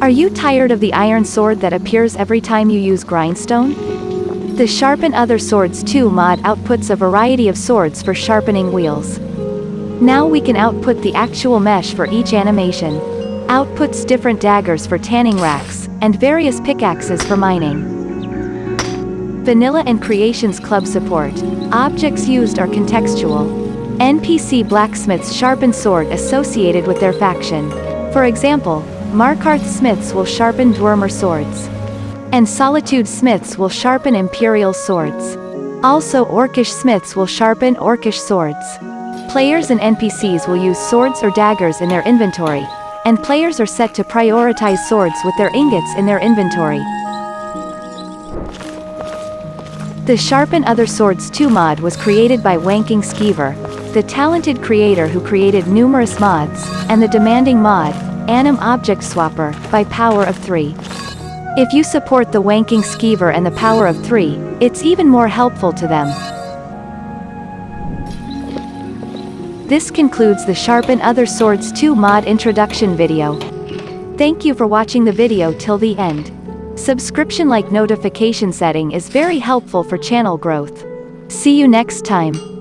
Are you tired of the iron sword that appears every time you use grindstone? The Sharpen Other Swords 2 mod outputs a variety of swords for sharpening wheels. Now we can output the actual mesh for each animation. Outputs different daggers for tanning racks, and various pickaxes for mining. Vanilla and Creations Club support. Objects used are contextual. NPC blacksmiths sharpen sword associated with their faction. For example, Markarth smiths will sharpen Dwemer swords. And Solitude smiths will sharpen Imperial swords. Also Orcish smiths will sharpen Orcish swords. Players and NPCs will use swords or daggers in their inventory, and players are set to prioritize swords with their ingots in their inventory. The Sharpen Other Swords 2 mod was created by Wanking Skeever, the talented creator who created numerous mods, and the demanding mod, Anim Object Swapper, by Power of 3. If you support the Wanking Skeever and the Power of 3, it's even more helpful to them. This concludes the Sharpen Other Swords 2 mod introduction video. Thank you for watching the video till the end. Subscription like notification setting is very helpful for channel growth. See you next time.